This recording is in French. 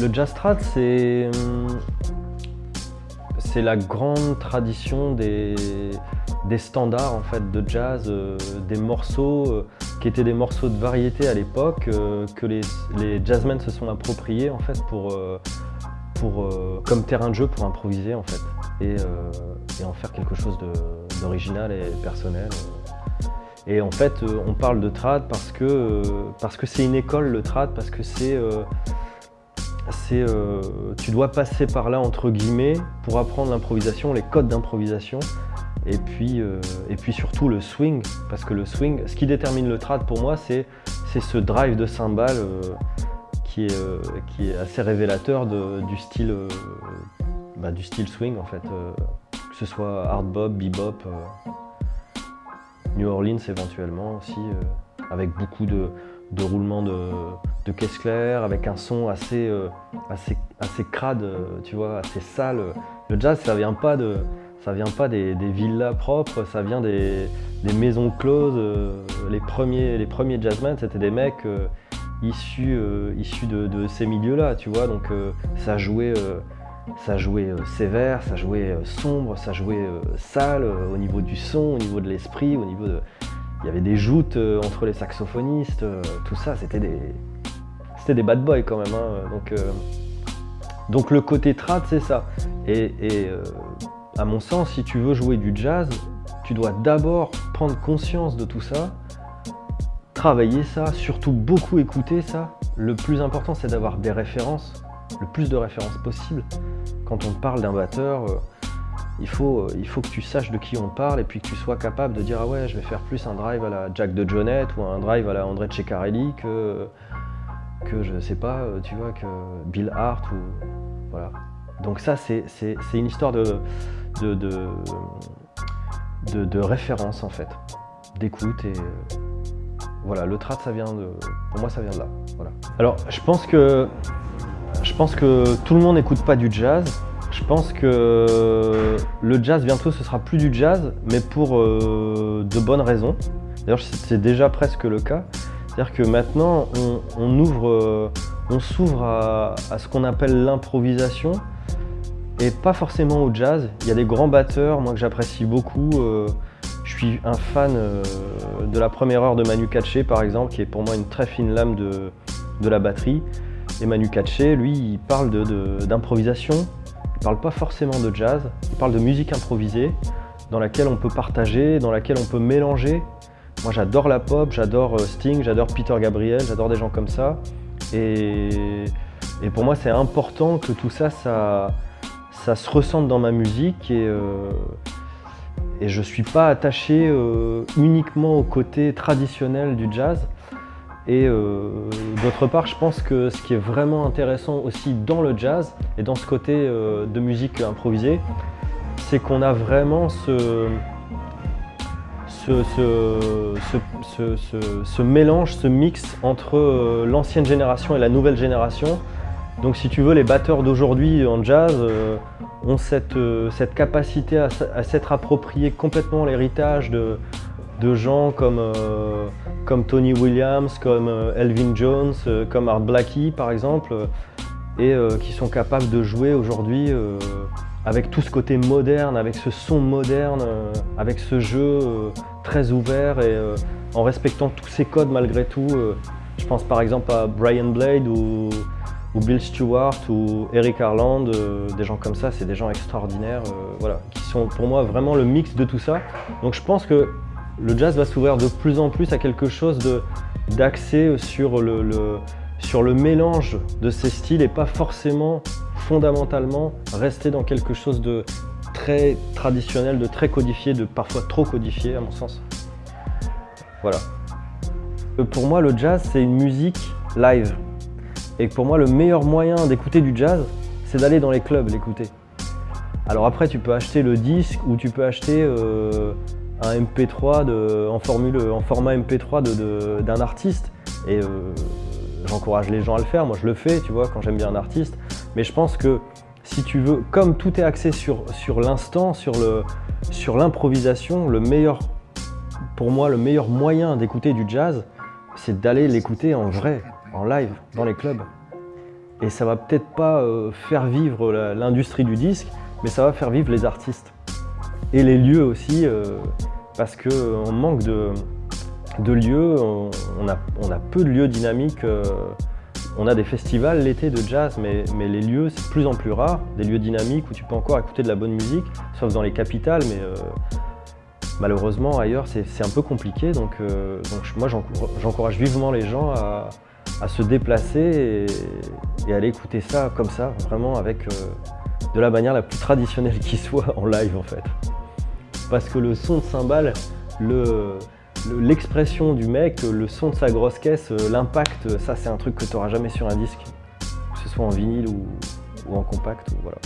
Le jazz trad, c'est c'est la grande tradition des, standards en fait de jazz, euh, des morceaux euh, qui étaient des morceaux de variété à l'époque euh, que les, les, jazzmen se sont appropriés en fait pour, pour comme terrain de jeu pour improviser en fait et, et en faire quelque chose d'original et personnel. Et en fait, on parle de trad parce que parce que c'est une école le trad, parce que c'est c'est euh, tu dois passer par là entre guillemets pour apprendre l'improvisation, les codes d'improvisation et puis, euh, et puis surtout le swing parce que le swing, ce qui détermine le trad pour moi c'est ce drive de cymbale euh, qui, est, qui est assez révélateur du, style, bah, du style swing en fait que ce soit hard bop, bebop, New Orleans éventuellement aussi avec beaucoup de, de roulement de, de caisse claire, avec un son assez, euh, crade, euh, tu vois, assez sale. Le jazz, ça vient pas, de, ça vient pas des, villas propres, ça vient des, maisons closes. Euh, les, premiers, les premiers jazzmen, c'était des mecs issus, issus de, ces milieux-là, tu vois, donc ça jouait... ça jouait sévère, ça jouait sombre, ça jouait sale au niveau du son, au niveau de l'esprit, au niveau de, il y avait des joutes euh, entre les saxophonistes, euh, tout ça, c'était des, c'était des bad boys quand même. Hein, donc, euh, donc le côté trad, c'est ça. Et, à mon sens, si tu veux jouer du jazz, tu dois d'abord prendre conscience de tout ça, travailler ça, surtout beaucoup écouter ça. Le plus important, c'est d'avoir des références, le plus de références possible. Quand on parle d'un batteur, il faut, euh, il faut que tu saches de qui on parle et puis que tu sois capable de dire ah ouais je vais faire plus un drive à la Jack de Jonette ou un drive à la André Ceccarelli que, que je sais pas, euh, tu vois, que Bill Hart ou voilà. Donc ça c'est une histoire de, de, de, référence en fait, d'écoute et voilà, le trad ça vient de. Pour moi ça vient de là. Voilà. Alors je pense que je pense que tout le monde n'écoute pas du jazz. Je pense que le jazz bientôt ce sera plus du jazz, mais pour euh, de bonnes raisons. D'ailleurs c'est déjà presque le cas. C'est-à-dire que maintenant on, ouvre, euh, on s'ouvre à, ce qu'on appelle l'improvisation et pas forcément au jazz. Il y a des grands batteurs, moi que j'apprécie beaucoup. Euh, je suis un fan de la première heure de Manu Katché par exemple, qui est pour moi une très fine lame de, de la batterie. Et Manu Katché, lui, il parle d'improvisation, il parle pas forcément de jazz, il parle de musique improvisée dans laquelle on peut partager, dans laquelle on peut mélanger. Moi j'adore la pop, j'adore euh, Sting, j'adore Peter Gabriel, j'adore des gens comme ça. Et, pour moi c'est important que tout ça, ça, se ressente dans ma musique et, euh, je ne suis pas attaché euh, uniquement au côté traditionnel du jazz. Et euh, d'autre part, je pense que ce qui est vraiment intéressant aussi dans le jazz et dans ce côté euh, de musique improvisée, c'est qu'on a vraiment ce, ce, mélange, ce mix entre euh, l'ancienne génération et la nouvelle génération. Donc si tu veux, les batteurs d'aujourd'hui en jazz ont cette, cette capacité à, à s'être approprié complètement l'héritage de, de gens comme, euh, comme Tony Williams, comme euh, Elvin Jones, euh, comme Art Blackie par exemple, et qui sont capables de jouer aujourd'hui avec tout ce côté moderne, avec ce son moderne, avec ce jeu très ouvert et en respectant tous ces codes malgré tout. je pense par exemple à Brian Blade ou, Bill Stewart ou Eric Harland, des gens comme ça, c'est des gens extraordinaires, voilà, qui sont pour moi vraiment le mix de tout ça. Donc je pense que le jazz va s'ouvrir de plus en plus à quelque chose d'axé sur le, mélange de ces styles et pas forcément fondamentalement rester dans quelque chose de très traditionnel, de très codifié, de parfois trop codifié à mon sens. Voilà. Euh, pour moi, le jazz, c'est une musique live. Et pour moi, le meilleur moyen d'écouter du jazz, c'est d'aller dans les clubs l'écouter. Alors après, tu peux acheter le disque ou tu peux acheter euh, un MP3 de, en, format MP3 d'un artiste. Et euh, j'encourage les gens à le faire, moi je le fais, tu vois, quand j'aime bien un artiste. Mais je pense que si tu veux, comme tout est axé sur, sur l'instant, sur l'improvisation, le meilleur, pour moi, le meilleur moyen d'écouter du jazz, c'est d'aller l'écouter en vrai, en live, dans les clubs. Et ça va peut-être pas euh, faire vivre l'industrie du disque, mais ça va faire vivre les artistes. Et les lieux aussi, euh, parce qu'on manque de, de lieux, on, a, on, a, peu de lieux dynamiques. Euh, on a des festivals l'été de jazz, mais, mais les lieux, c'est de plus en plus rare. Des lieux dynamiques où tu peux encore écouter de la bonne musique, sauf dans les capitales, mais malheureusement ailleurs c'est un peu compliqué. Donc, donc moi j'encourage vivement les gens à, à se déplacer et, aller écouter ça comme ça, vraiment avec euh, de la manière la plus traditionnelle qui soit en live en fait. Parce que le son de cymbale, l'expression du mec, le son de sa grosse caisse, euh, l'impact, ça c'est un truc que tu n'auras jamais sur un disque, que ce soit en vinyle ou, en compact. Voilà.